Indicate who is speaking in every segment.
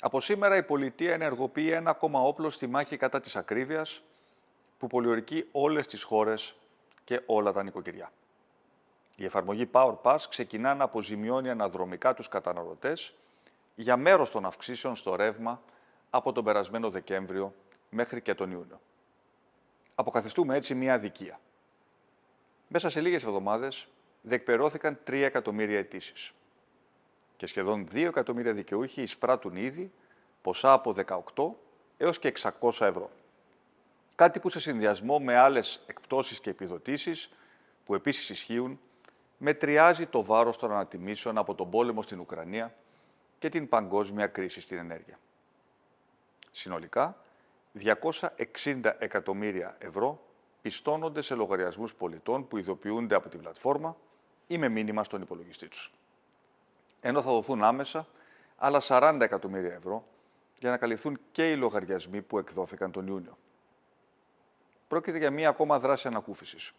Speaker 1: Από σήμερα η πολιτεία ενεργοποιεί ένα ακόμα όπλο στη μάχη κατά της ακρίβειας που πολιορκεί όλες τις χώρες και όλα τα νοικοκυριά. Η εφαρμογή Power Pass ξεκινά να αποζημιώνει αναδρομικά τους καταναλωτές για μέρος των αυξήσεων στο ρεύμα από τον περασμένο Δεκέμβριο μέχρι και τον Ιούνιο. Αποκαθιστούμε έτσι μια αδικία. Μέσα σε λίγες εβδομάδες διεκπερώθηκαν 3 εκατομμύρια αιτήσεις. Και σχεδόν 2 εκατομμύρια δικαιούχοι εισπράττουν ήδη ποσά από 18 έως και 600 ευρώ. Κάτι που σε συνδυασμό με άλλες εκπτώσεις και επιδοτήσεις που επίσης ισχύουν, μετριάζει το βάρος των ανατιμήσεων από τον πόλεμο στην Ουκρανία και την παγκόσμια κρίση στην ενέργεια. Συνολικά, 260 εκατομμύρια ευρώ πιστώνονται σε λογαριασμούς πολιτών που ειδοποιούνται από την πλατφόρμα ή με μήνυμα στον υπολογιστή τους. Ενώ θα δοθούν άμεσα άλλα 40 εκατομμύρια ευρώ για να καλυφθούν και οι λογαριασμοί που εκδόθηκαν τον Ιούνιο. Πρόκειται για μία ακόμα δράση ανακούφισης,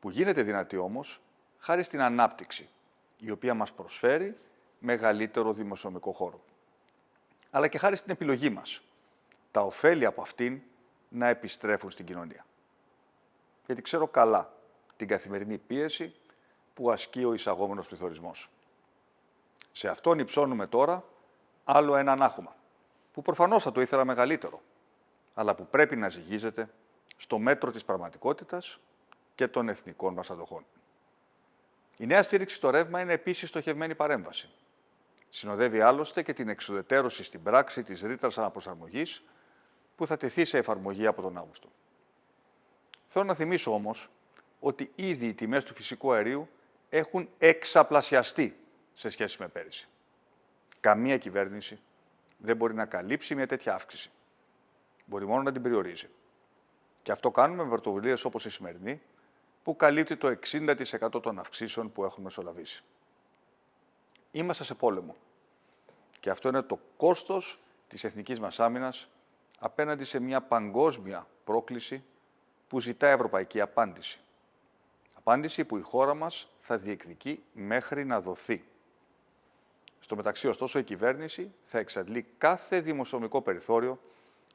Speaker 1: που γίνεται δυνατή όμως χάρη στην ανάπτυξη, η οποία μας προσφέρει μεγαλύτερο δημοσιονομικό χώρο. Αλλά και χάρη στην επιλογή μας, τα ωφέλη από αυτήν να επιστρέφουν στην κοινωνία. Γιατί ξέρω καλά την καθημερινή πίεση που ασκεί ο εισαγόμενος πληθωρισμός. Σε αυτόν υψώνουμε τώρα άλλο ένα ανάχωμα, που προφανώς θα το ήθελα μεγαλύτερο, αλλά που πρέπει να ζυγίζεται στο μέτρο της πραγματικότητας και των εθνικών μας αντοχών. Η νέα στήριξη στο ρεύμα είναι επίσης στοχευμένη παρέμβαση. Συνοδεύει άλλωστε και την εξουδετέρωση στην πράξη της ρήτρας αναπροσαρμογής που θα τεθεί σε εφαρμογή από τον Αύγουστο. Θέλω να θυμίσω όμως ότι ήδη οι τιμές του φυσικού αερίου έχουν εξαπλασιαστεί σε σχέση με πέρυσι. Καμία κυβέρνηση δεν μπορεί να καλύψει μια τέτοια αύξηση. Μπορεί μόνο να την περιορίζει. Και αυτό κάνουμε με πρωτοβουλίες όπως η σημερινή, που καλύπτει το 60% των αυξήσεων που έχουν μεσολαβήσει. Είμαστε σε πόλεμο. Και αυτό είναι το κόστος της εθνικής μας άμυνας απέναντι σε μια παγκόσμια πρόκληση που ζητά ευρωπαϊκή απάντηση. Απάντηση που η χώρα μας θα διεκδικεί μέχρι να δοθεί. Στο μεταξύ, ωστόσο, η κυβέρνηση θα εξαντλεί κάθε δημοσιονομικό περιθώριο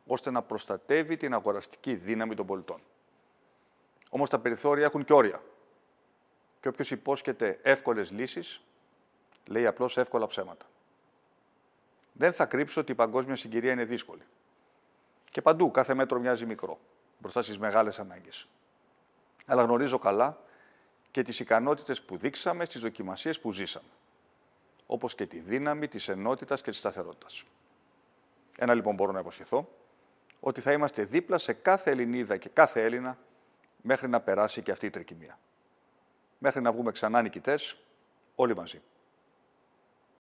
Speaker 1: ώστε να προστατεύει την αγοραστική δύναμη των πολιτών. Όμως τα περιθώρια έχουν και όρια. Και όποιος υπόσχεται εύκολες λύσεις, λέει απλώς εύκολα ψέματα. Δεν θα κρύψω ότι η παγκόσμια συγκυρία είναι δύσκολη. Και παντού κάθε μέτρο μοιάζει μικρό, μπροστά στις μεγάλες ανάγκες. Αλλά γνωρίζω καλά και τις ικανότητες που δείξαμε στις δοκιμασίες που ζήσαμε. Όπως και τη δύναμη της ενότητας και της σταθερότητας. Ένα λοιπόν μπορώ να υποσχεθώ, ότι θα είμαστε δίπλα σε κάθε Ελληνίδα και κάθε Έλληνα μέχρι να περάσει και αυτή η τρικυμία. Μέχρι να βγούμε ξανά νικητές, όλοι μαζί.